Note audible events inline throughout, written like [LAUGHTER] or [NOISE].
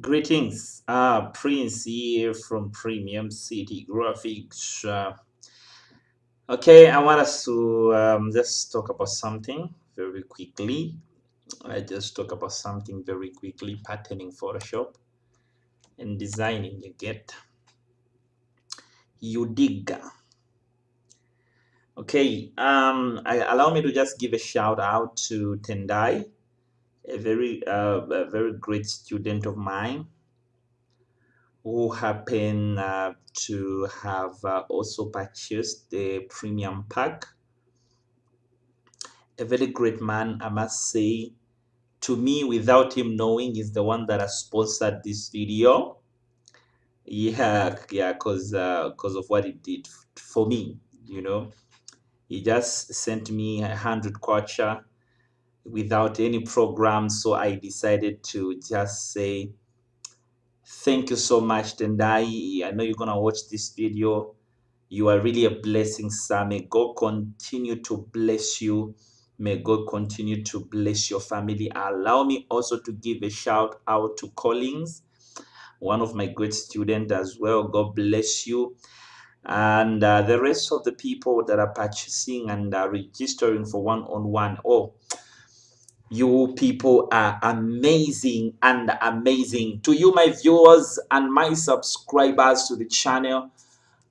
Greetings, uh, Prince here from Premium City Graphics. Uh, okay, I want us to um, just talk about something very quickly. I just talk about something very quickly, patterning Photoshop and designing. You get you Udiga. Okay, um, I, allow me to just give a shout out to Tendai a very uh, a very great student of mine who happened uh, to have uh, also purchased the premium pack. A very great man i must say to me without him knowing is the one that has sponsored this video. Yeah yeah because because uh, of what he did for me you know. He just sent me a hundred kwacha without any program. So I decided to just say, thank you so much, Tendai. I know you're going to watch this video. You are really a blessing, sir. May God continue to bless you. May God continue to bless your family. Allow me also to give a shout out to Collins, one of my great students as well. God bless you. And uh, the rest of the people that are purchasing and are registering for one-on-one. -on -one. Oh, you people are amazing and amazing. To you, my viewers and my subscribers to the channel,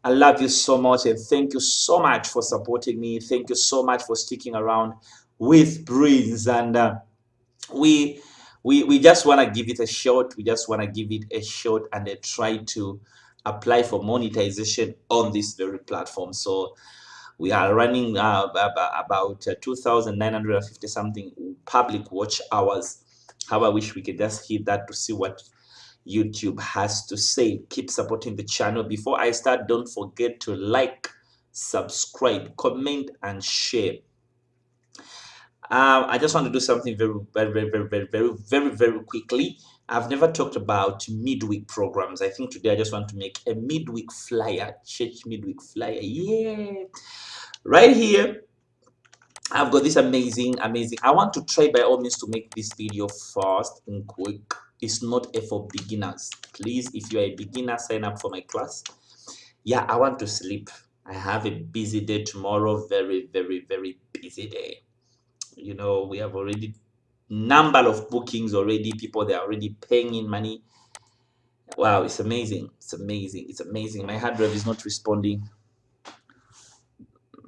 I love you so much and thank you so much for supporting me. Thank you so much for sticking around with Breeze. And uh, we, we, we just want to give it a shot. We just want to give it a shot and uh, try to apply for monetization on this very platform. So we are running uh, about uh, 2,950 something public watch hours. How I wish we could just hit that to see what YouTube has to say. Keep supporting the channel. Before I start, don't forget to like, subscribe, comment, and share. Um, I just want to do something very, very, very, very, very, very, very, very quickly. I've never talked about midweek programs. I think today I just want to make a midweek flyer, church midweek flyer. Yeah. Right here, I've got this amazing, amazing. I want to try by all means to make this video fast and quick. It's not for beginners. Please, if you are a beginner, sign up for my class. Yeah, I want to sleep. I have a busy day tomorrow. Very, very, very busy day. You know, we have already number of bookings already. People they are already paying in money. Wow, it's amazing. It's amazing. It's amazing. My hard drive is not responding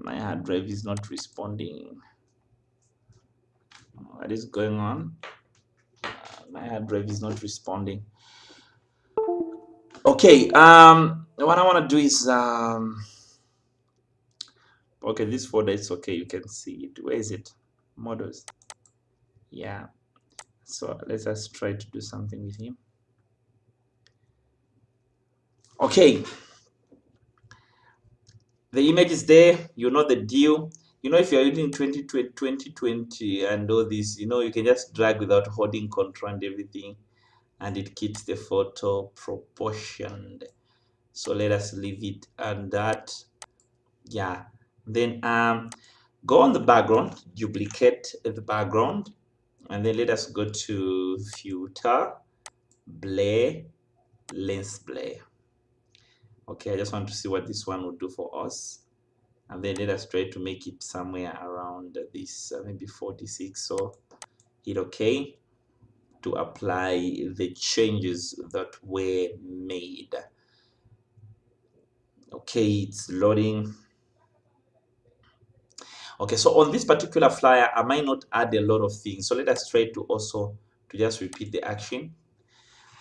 my hard drive is not responding what is going on my hard drive is not responding okay um what i want to do is um okay this folder is okay you can see it where is it models yeah. So let's just try to do something with him. Okay. The image is there. You know the deal. You know if you're using 2020, 2020 and all this you know you can just drag without holding control and everything and it keeps the photo proportioned. So let us leave it and that. Yeah. Then um go on the background. Duplicate the background and then let us go to filter blur lens blur okay i just want to see what this one would do for us. And then let us try to make it somewhere around this uh, maybe 46 so hit okay to apply the changes that were made. Okay it's loading okay so on this particular flyer i might not add a lot of things so let us try to also to just repeat the action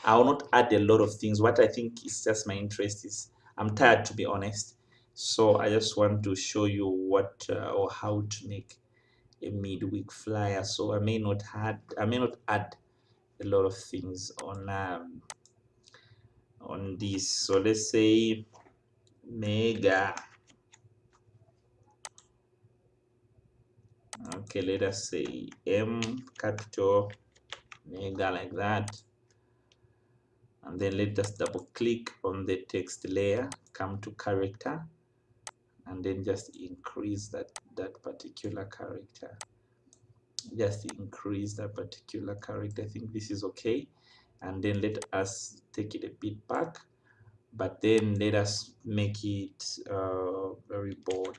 i will not add a lot of things what i think is just my interest is I'm tired to be honest. So I just want to show you what uh, or how to make a midweek flyer. So I may not add I may not add a lot of things on um, on this. So let's say mega. Okay, let us say M capital mega like that. And then let us double click on the text layer come to character and then just increase that that particular character. Just increase that particular character. I think this is okay. And then let us take it a bit back but then let us make it uh, very bold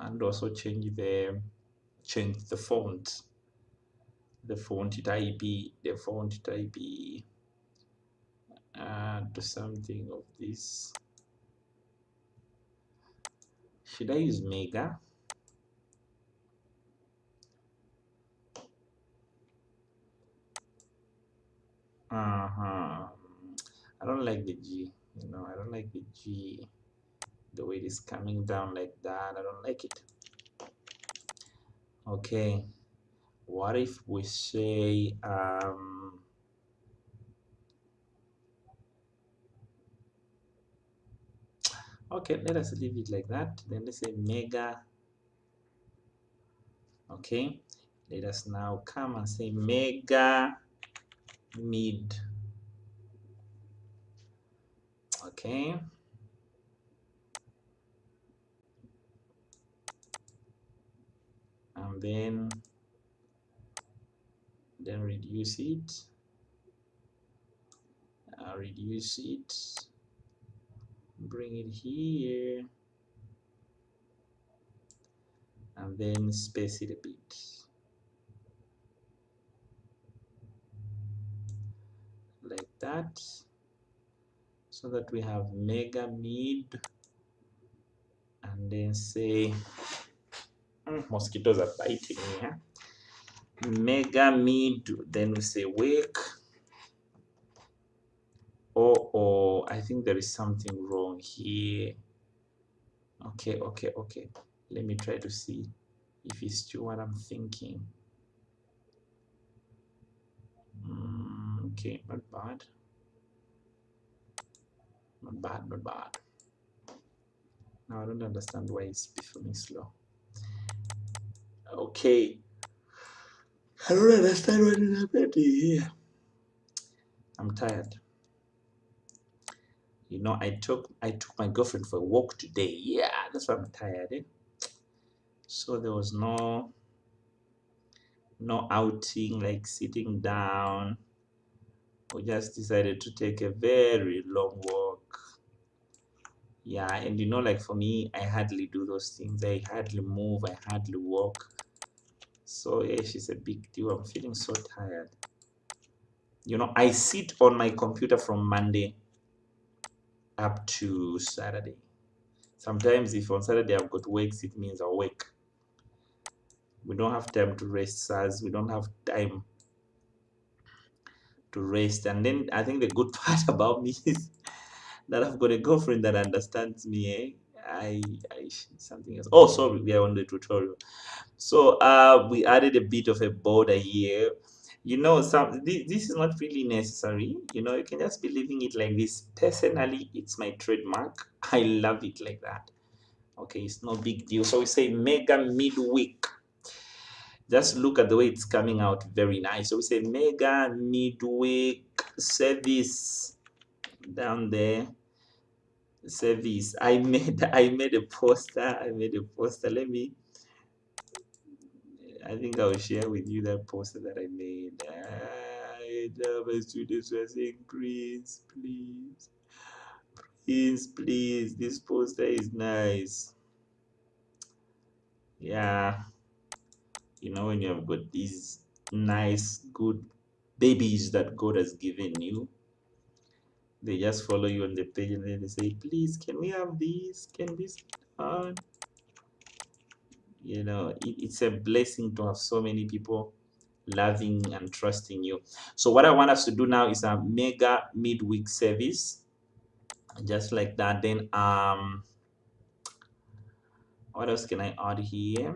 and also change the change the font. The font type the font type uh, do something of this. Should I use mega? Uh-huh. I don't like the G you know I don't like the G the way it is coming down like that. I don't like it. Okay. What if we say um okay let us leave it like that. Then let's say mega. Okay. Let us now come and say mega mid. Okay then then reduce it. Uh, reduce it. Bring it here. And then space it a bit. Like that. So that we have mega mid. And then say mosquitoes are biting me huh? mega mid then we say wake. Oh oh i think there is something wrong here. Okay okay okay. Let me try to see if it's true what i'm thinking. Mm, okay not bad. Not bad not bad. Now i don't understand why it's performing slow okay. I don't understand what is happening here. I'm tired. You know i took i took my girlfriend for a walk today. Yeah that's why i'm tired eh? so there was no no outing like sitting down. We just decided to take a very long walk. Yeah and you know like for me i hardly do those things. I hardly move i hardly walk so yeah she's a big deal i'm feeling so tired you know i sit on my computer from monday up to Saturday. Sometimes if on Saturday I've got works, it means work. We don't have time to rest, sirs. We don't have time to rest. And then I think the good [LAUGHS] part about me is that I've got a girlfriend that understands me. Eh? I, I something else. Oh, sorry, we are on the tutorial. So uh, we added a bit of a border here. You know some this, this is not really necessary. You know you can just be leaving it like this. Personally it's my trademark. [LAUGHS] I love it like that. Okay it's no big deal. So we say mega midweek. Just look at the way it's coming out. Very nice. So we say mega midweek service down there service i made [LAUGHS] i made a poster i made a poster let me I think I'll share with you that poster that I made. I love my students were saying, please, please, please, please, this poster is nice. Yeah, you know, when you have got these nice, good babies that God has given you, they just follow you on the page and then they say, please, can we have these? Can this done? you know it, it's a blessing to have so many people loving and trusting you. So what i want us to do now is a mega midweek service just like that. Then um what else can i add here?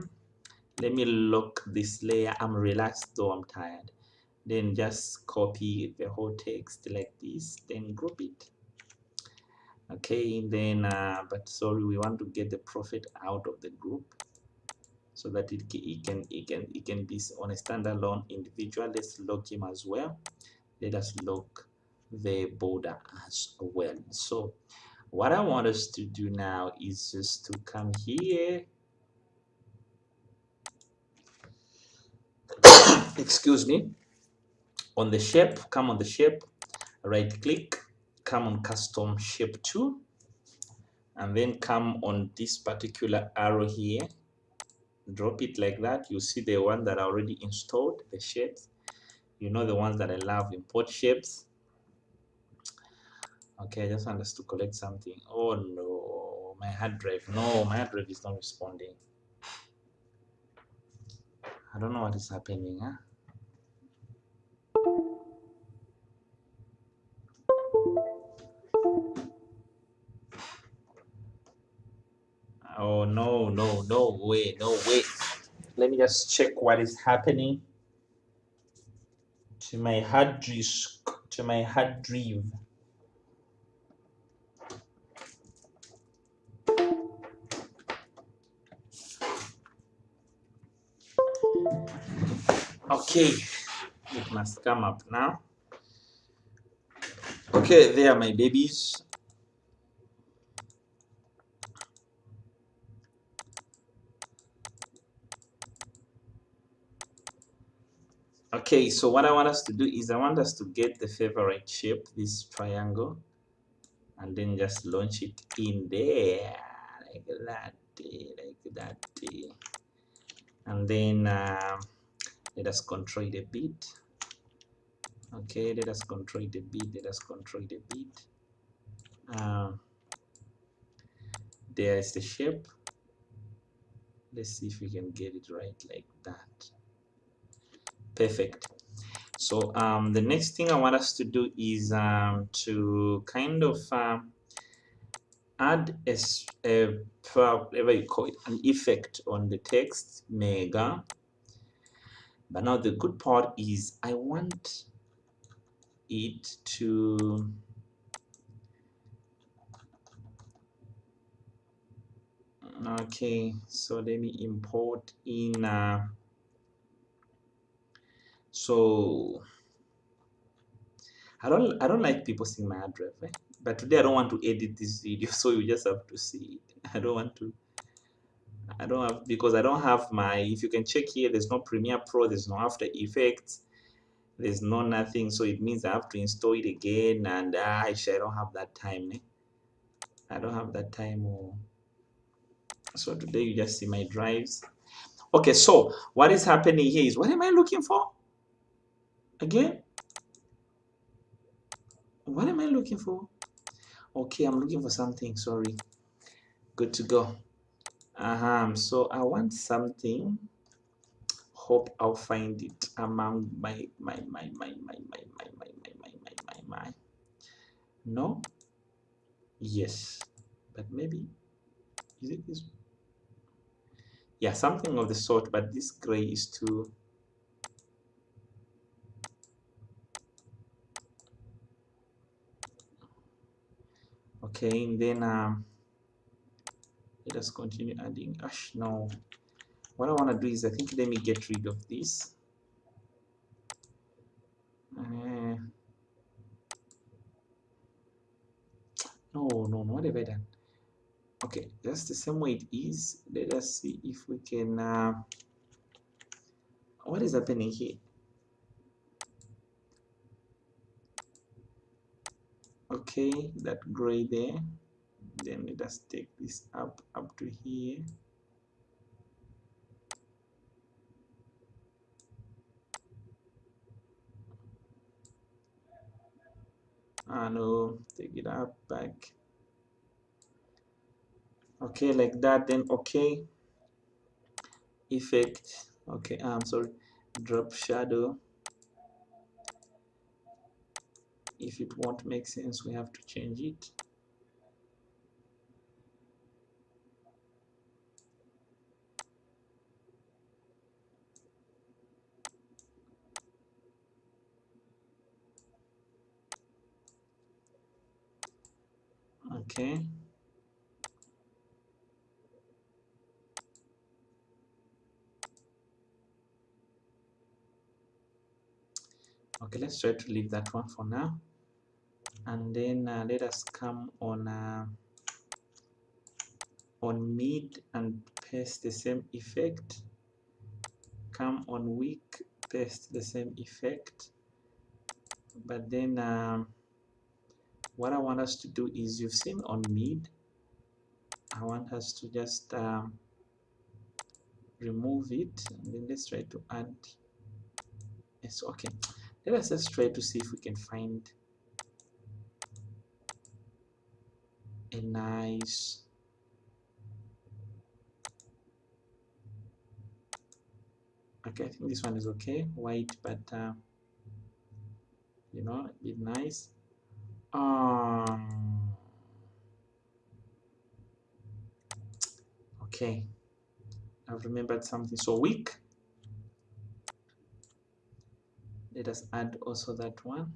Let me lock this layer. I'm relaxed though i'm tired then just copy the whole text like this then group it. Okay then uh, but sorry we want to get the profit out of the group so that it, it can it can it can be on a standalone individual. Let's lock him as well. Let us lock the border as well. So what i want us to do now is just to come here. [COUGHS] Excuse me on the shape come on the shape right click come on custom shape 2 and then come on this particular arrow here. Drop it like that. You see the one that I already installed the shapes. You know the ones that I love import shapes. Okay I just want us to collect something. Oh no. My hard drive. No my hard drive is not responding. I don't know what is happening huh? Oh no, no, no way, no way. Let me just check what is happening to my hard disk, to my hard drive. Okay, it must come up now. Okay, there my babies. Okay, so what I want us to do is I want us to get the favorite shape, this triangle, and then just launch it in there, like that, like that. And then uh, let us control it a bit. Okay, let us control a bit, let us control a bit. Um, there is the shape. Let's see if we can get it right like that perfect. So um, the next thing I want us to do is um, to kind of um, add a, a, whatever you call it an effect on the text mega. But now the good part is I want it to okay so let me import in uh, so I don't I don't like people seeing my address, right? but today I don't want to edit this video, [LAUGHS] so you just have to see it. I don't want to. I don't have because I don't have my. If you can check here, there's no Premiere Pro, there's no After Effects, there's no nothing. So it means I have to install it again, and ah, I don't have that time. Eh? I don't have that time. Oh. So today you just see my drives. Okay, so what is happening here is what am I looking for? Again what am I looking for okay I'm looking for something sorry good to go uh -huh. so I want something hope I'll find it among my my my my my my my my my my my my my no yes but maybe is it this yeah something of the sort but this gray is too okay and then um, let us continue adding ash. Now what I want to do is I think let me get rid of this. Uh, no no no what have I done? Okay that's the same way it is. Let us see if we can uh, what is happening here okay that gray there. Then let us take this up up to here. Ah no take it up back. Okay like that then okay. Effect. Okay i'm sorry. Drop shadow if it won't make sense we have to change it. Okay. Okay let's try to leave that one for now and then uh, let us come on uh, on mid and paste the same effect. Come on weak paste the same effect. But then um, what I want us to do is you've seen on mid I want us to just um, remove it and then let's try to add yes okay. Let us just try to see if we can find a nice. Okay I think this one is okay. White but uh, you know a nice. Um okay. I've remembered something so weak. Let us add also that one.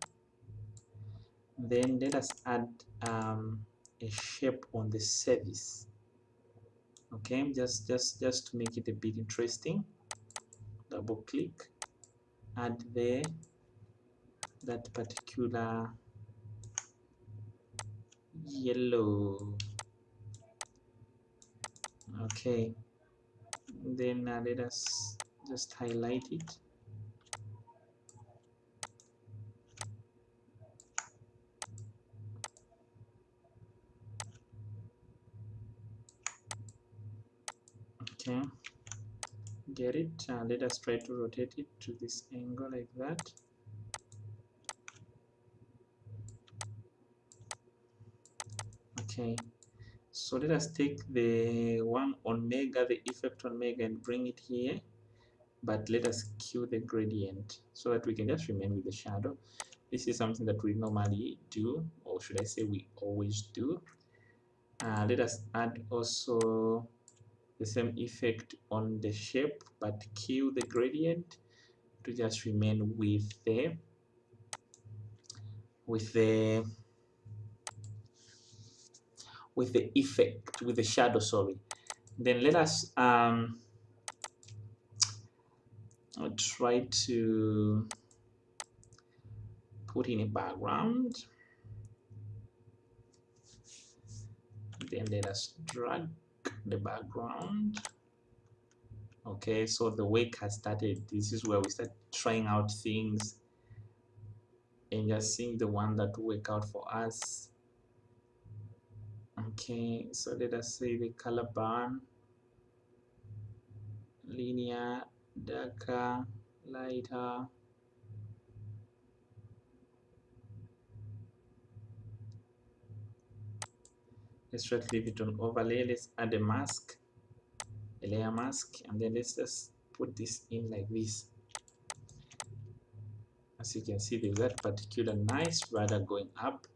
Then let us add um, a shape on the service okay just just just to make it a bit interesting double click add there that particular yellow. Okay then uh, let us just highlight it okay get it? Uh, let us try to rotate it to this angle like that. Okay. So let us take the one on mega the effect on mega and bring it here. But let us cue the gradient so that we can just remain with the shadow. This is something that we normally do or should I say we always do. Uh, let us add also the same effect on the shape but kill the gradient to just remain with the with the with the effect with the shadow sorry. Then let us um, try to put in a background. Then let us drag the background. Okay so the week has started this is where we start trying out things and just seeing the one that work out for us. Okay so let us say the color burn linear darker lighter let's try to leave it on overlay let's add a mask a layer mask and then let's just put this in like this. As you can see there's that particular nice radar going up.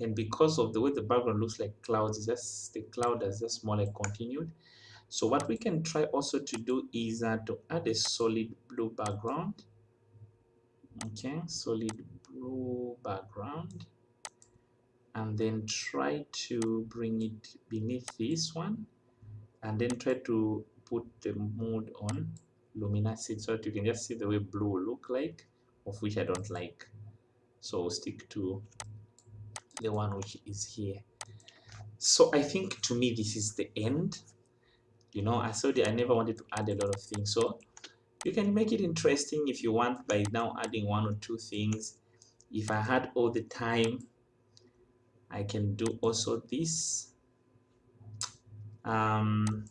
And because of the way the background looks like clouds just the cloud is just more like continued. So what we can try also to do is uh, to add a solid blue background. Okay solid blue background and then try to bring it beneath this one and then try to put the mode on luminosity so that you can just see the way blue look like of which I don't like. So stick to the one which is here. So I think to me this is the end. You know I said I never wanted to add a lot of things. So you can make it interesting if you want by now adding one or two things. If I had all the time I can do also this. Um,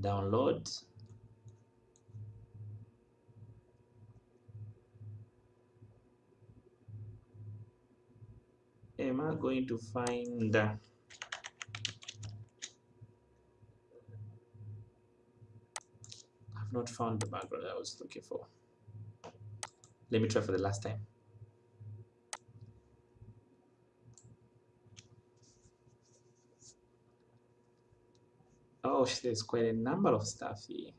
download. Am I going to find uh, I've not found the background I was looking for. Let me try for the last time oh there's quite a number of stuff here.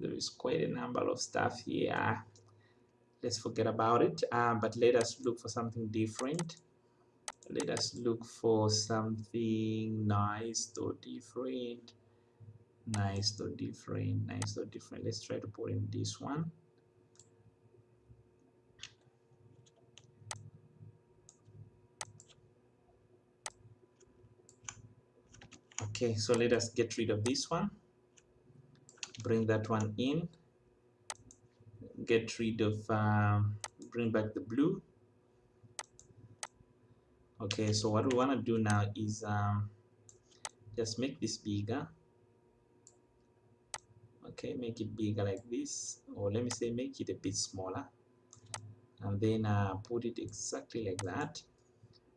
There is quite a number of stuff here. Let's forget about it. Um, but let us look for something different. Let us look for something nice or different. Nice or different nice or different. Let's try to put in this one okay so let us get rid of this one. Bring that one in. Get rid of um, bring back the blue. Okay so what we want to do now is um, just make this bigger. Okay make it bigger like this or let me say make it a bit smaller. And then uh, put it exactly like that.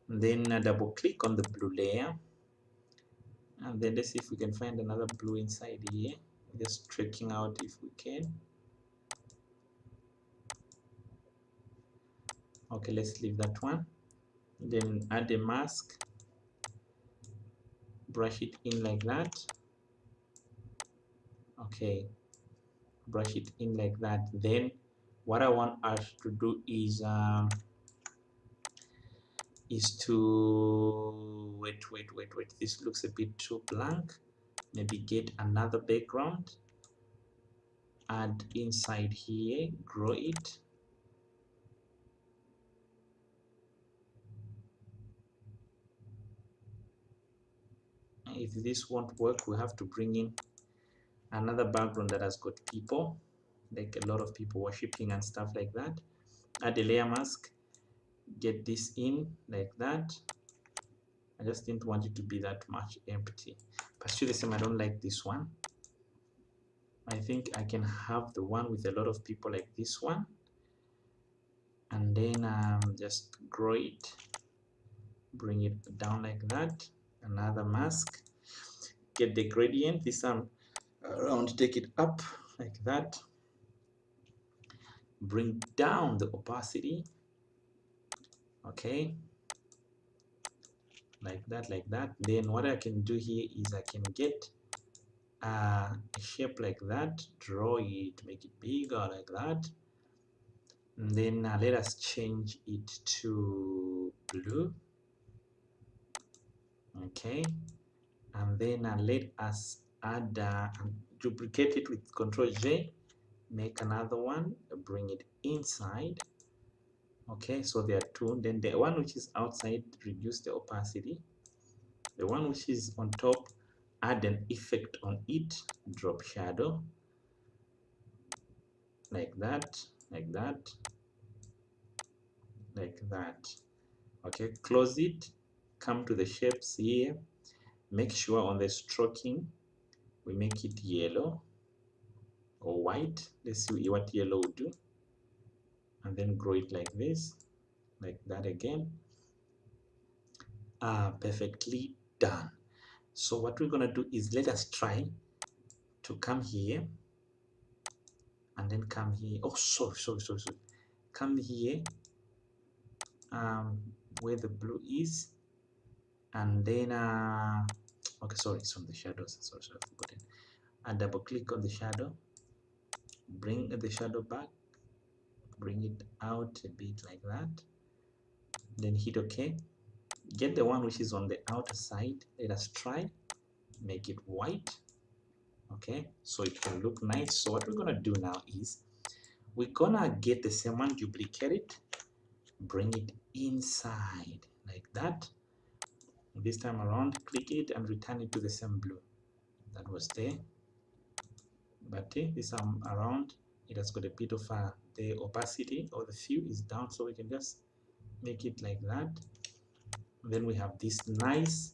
And then uh, double click on the blue layer and then let's see if we can find another blue inside here. Just tracking out if we can. Okay let's leave that one. Then add a mask. Brush it in like that. Okay. Brush it in like that. Then what I want us to do is um, is to wait wait wait wait. This looks a bit too blank. Maybe get another background. Add inside here grow it. If this won't work we have to bring in another background that has got people like a lot of people worshiping and stuff like that. Add a layer mask get this in like that. I just didn't want it to be that much empty. But still the same I don't like this one. I think I can have the one with a lot of people like this one. And then um, just grow it. Bring it down like that. Another mask. Get the gradient. This time around take it up like that. Bring down the opacity okay. Like that like that. Then what I can do here is I can get a shape like that draw it make it bigger like that. And then uh, let us change it to blue. Okay. And then uh, let us add uh, duplicate it with control J make another one bring it inside okay so there are two. Then the one which is outside reduce the opacity. The one which is on top add an effect on it drop shadow. Like that like that like that. Okay close it come to the shapes here. Make sure on the stroking we make it yellow or white. Let's see what yellow will do and then grow it like this like that again. Ah perfectly done. So what we're gonna do is let us try to come here and then come here. Oh sorry sorry sorry, sorry. come here um where the blue is and then uh okay sorry it's from the shadows. Sorry, sorry I've forgotten. And double click on the shadow. Bring the shadow back bring it out a bit like that. Then hit ok. Get the one which is on the outer side let us try. Make it white. Okay so it can look nice. So what we're gonna do now is we're gonna get the same one duplicate it bring it inside like that. This time around click it and return it to the same blue. That was there. But this time around it has got a bit of uh, the opacity or the hue is down so we can just make it like that. Then we have this nice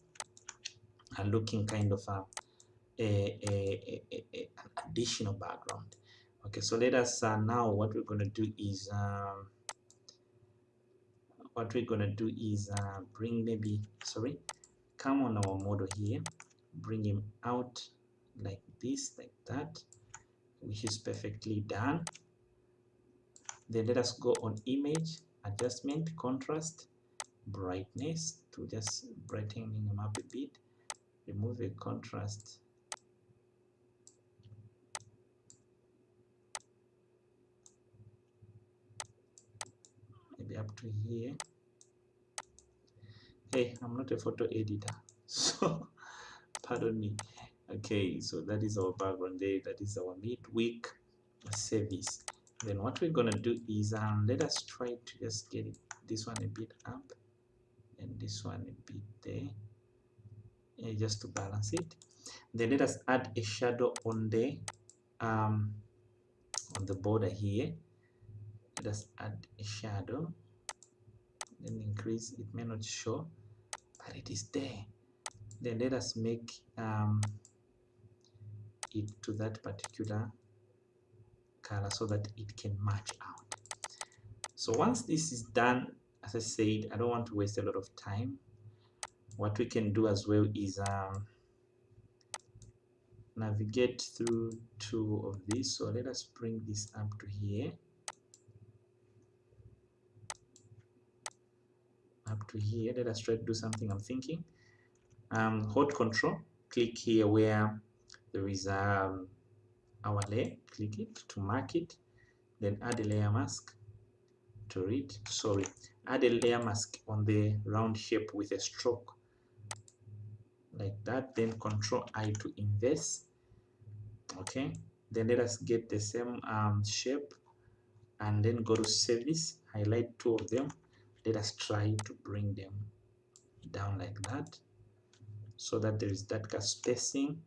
uh, looking kind of uh, a, a, a, a, additional background. Okay so let us uh, now what we're going to do is um, what we're going to do is uh, bring maybe sorry come on our model here bring him out like this like that which is perfectly done then let us go on image adjustment contrast brightness to just brightening them up a bit. Remove the contrast. Maybe up to here. Hey i'm not a photo editor [LAUGHS] so pardon me. Okay so that is our background there. That is our midweek service then what we're gonna do is um let us try to just get it, this one a bit up and this one a bit there just to balance it. Then let us add a shadow on the um on the border here. Let us add a shadow. Then increase it may not show but it is there. Then let us make um, it to that particular color so that it can match out. So once this is done as I said I don't want to waste a lot of time. What we can do as well is um, navigate through two of these. So let us bring this up to here. Up to here. Let us try to do something I'm thinking. Um, hold control. Click here where there is um, our layer click it to mark it then add a layer mask to read sorry add a layer mask on the round shape with a stroke like that then control i to inverse. Okay then let us get the same um, shape and then go to service highlight two of them. Let us try to bring them down like that so that there is that spacing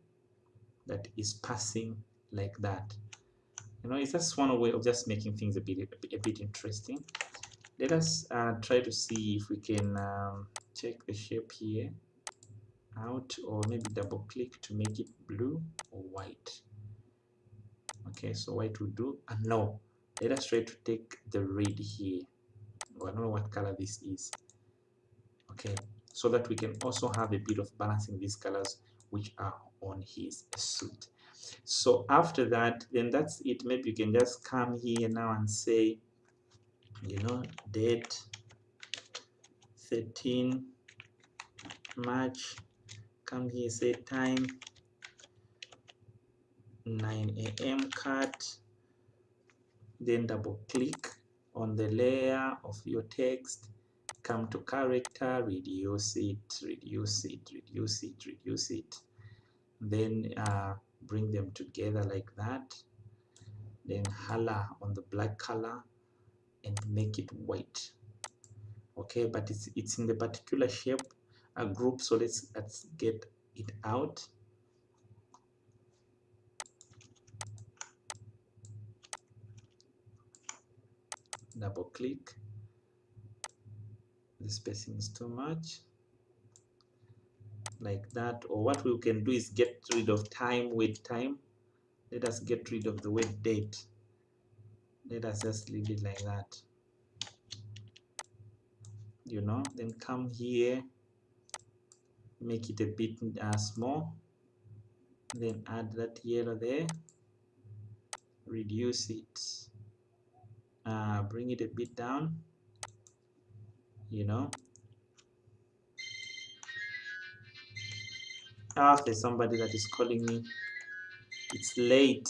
that is passing like that. You know it's just one way of just making things a bit a bit interesting. Let us uh, try to see if we can um, check the shape here. Out or maybe double click to make it blue or white. Okay so white will do. And no. Let us try to take the red here. I don't know what color this is. Okay so that we can also have a bit of balancing these colors which are on his suit so after that then that's it. Maybe you can just come here now and say you know date 13 March. Come here say time 9 a.m. cut. Then double click on the layer of your text. Come to character reduce it reduce it reduce it reduce it. Then uh, bring them together like that then color on the black color and make it white. Okay but it's it's in the particular shape a group so let's let's get it out. Double click. The spacing is too much like that or what we can do is get rid of time with time. Let us get rid of the wait date let us just leave it like that. You know then come here make it a bit uh, small. Then add that yellow there. Reduce it. Uh, bring it a bit down. You know ah there's somebody that is calling me. It's late.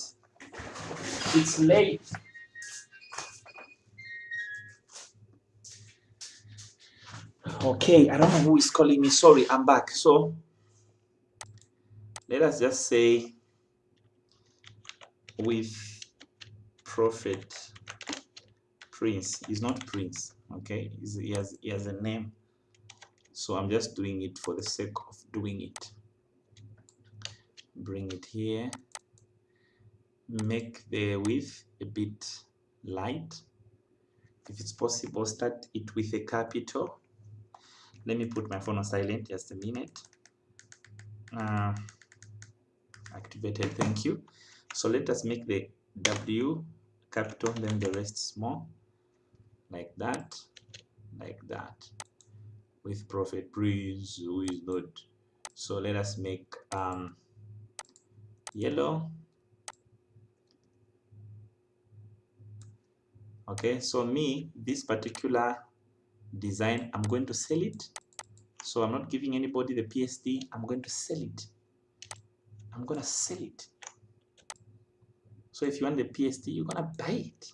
It's late. Okay i don't know who is calling me. Sorry i'm back. So let us just say with prophet prince. He's not prince okay? He's, he has he has a name. So i'm just doing it for the sake of doing it bring it here. Make the width a bit light. If it's possible start it with a capital. Let me put my phone on silent just a minute. Uh, activated thank you. So let us make the w capital then the rest small like that like that. With prophet prince who is not so let us make um yellow okay so me this particular design i'm going to sell it. So i'm not giving anybody the psd i'm going to sell it. I'm gonna sell it. So if you want the psd you're gonna buy it.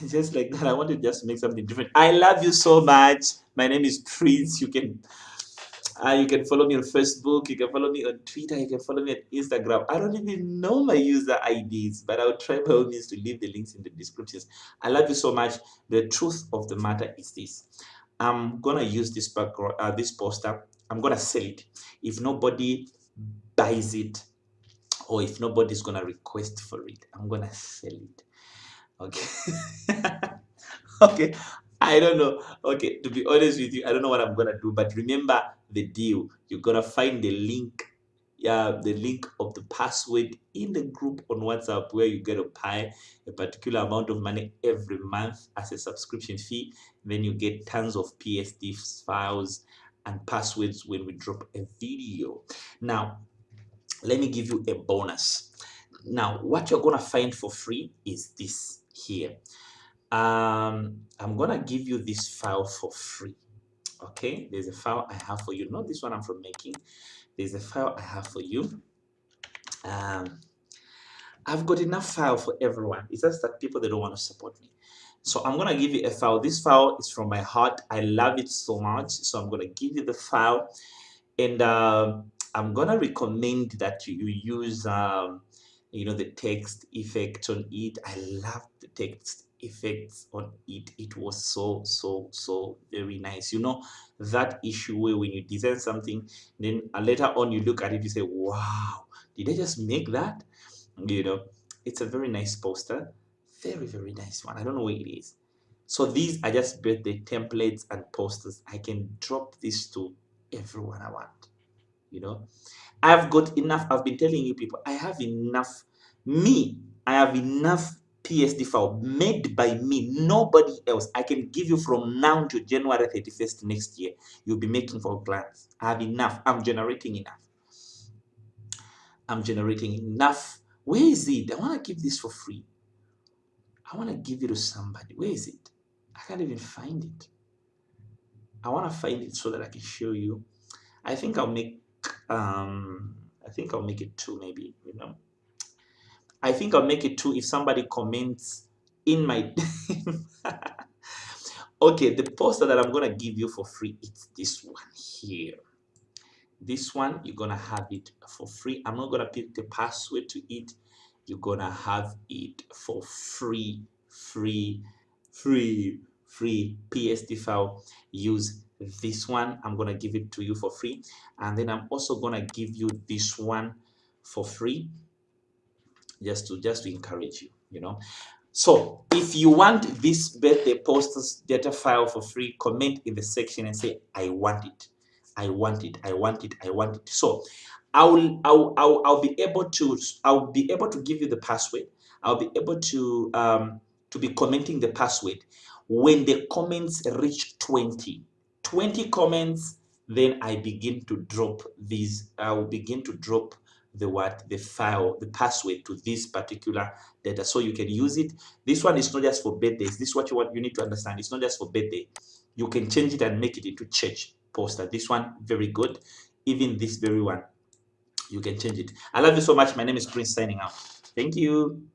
[LAUGHS] Just like that i want to just make something different. I love you so much. My name is prince you can uh, you can follow me on Facebook, you can follow me on Twitter, you can follow me on Instagram. I don't even know my user IDs, but I'll try by all means to leave the links in the descriptions. I love you so much. The truth of the matter is this. I'm gonna use this background, uh, this poster. I'm gonna sell it. If nobody buys it or if nobody's gonna request for it i'm gonna sell it okay [LAUGHS] okay i don't know okay to be honest with you i don't know what i'm gonna do but remember the deal. You're gonna find the link yeah the link of the password in the group on whatsapp where you get to pay a particular amount of money every month as a subscription fee. Then you get tons of psd files and passwords when we drop a video. Now let me give you a bonus. Now what you're gonna find for free is this here. Um i'm gonna give you this file for free okay? There's a file i have for you. Not this one i'm from making. There's a file i have for you. Um i've got enough file for everyone. It's just that people they don't want to support me. So i'm gonna give you a file. This file is from my heart. I love it so much. So i'm gonna give you the file. And uh, i'm gonna recommend that you use um, you know the text effect on it. I love the text effects on it. It was so so so very nice. You know that issue where when you design something then later on you look at it you say wow did i just make that? You know it's a very nice poster. Very very nice one. I don't know where it is. So these are just birthday templates and posters. I can drop this to everyone i want you know. I've got enough. I've been telling you people i have enough. Me i have enough PSD file made by me, nobody else. I can give you from now to January 31st next year. You'll be making for clients. I have enough. I'm generating enough. I'm generating enough. Where is it? I want to give this for free. I want to give it to somebody. Where is it? I can't even find it. I want to find it so that I can show you. I think I'll make um I think I'll make it two maybe, you know. I think I'll make it two if somebody comments in my [LAUGHS] okay the poster that I'm gonna give you for free it's this one here. This one you're gonna have it for free. I'm not gonna pick the password to it. You're gonna have it for free free free free PSD file. Use this one. I'm gonna give it to you for free. And then I'm also gonna give you this one for free just to just to encourage you you know. So if you want this birthday posters data file for free comment in the section and say i want it. I want it. I want it. I want it. So i will i'll, I'll, I'll be able to i'll be able to give you the password. I'll be able to um to be commenting the password. When the comments reach 20 20 comments then i begin to drop these i will begin to drop the what the file the password to this particular data. So you can use it. This one is not just for birthdays this is what you want you need to understand. It's not just for birthday you can change it and make it into church poster. This one very good. Even this very one you can change it. I love you so much. My name is prince signing out. Thank you